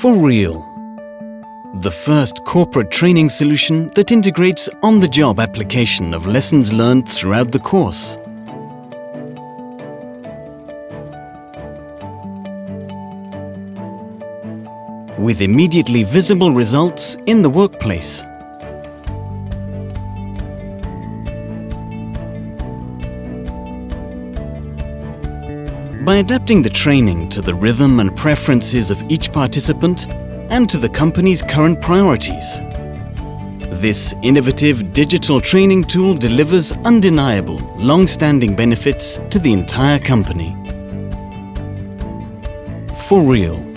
For Real The first corporate training solution that integrates on-the-job application of lessons learned throughout the course. With immediately visible results in the workplace. By adapting the training to the rhythm and preferences of each participant and to the company's current priorities. This innovative digital training tool delivers undeniable, long-standing benefits to the entire company. For real.